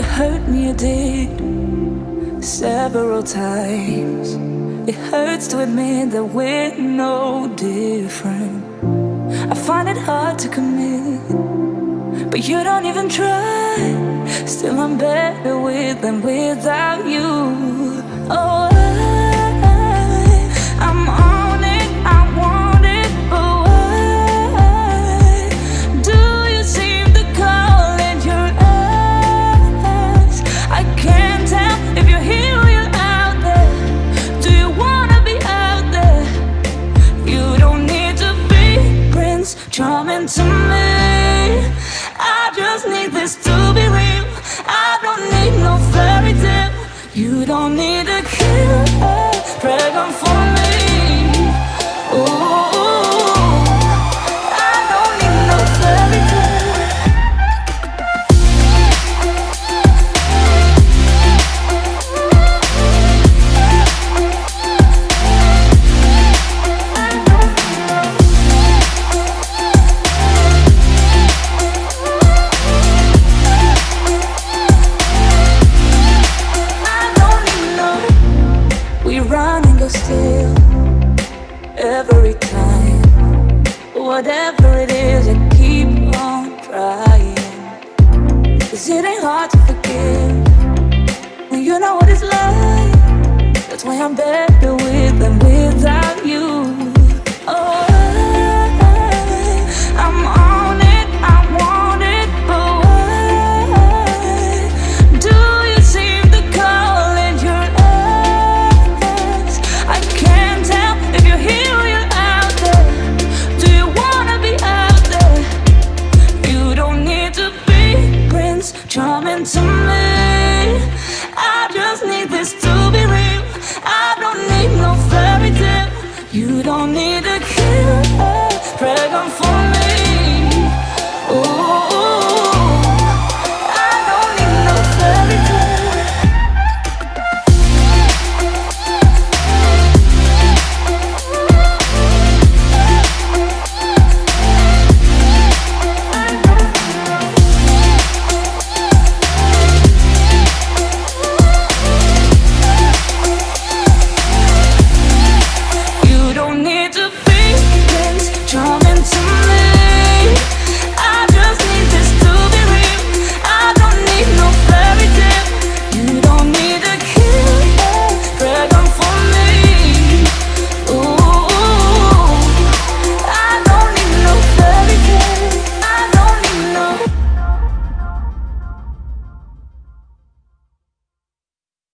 hurt me, you did several times. It hurts to admit that we're no different. I find it hard to commit, but you don't even try. Still, I'm better with than without you. Oh. Charming to me. I just need this to be real. I don't need no fairy tale. You don't need a killer still every time. Whatever it is, I keep on trying. Cause it ain't hard to forgive when you know what it's like. That's why I'm better with just need this to be real I don't need no fairy tale You don't need a killer Pregnant for.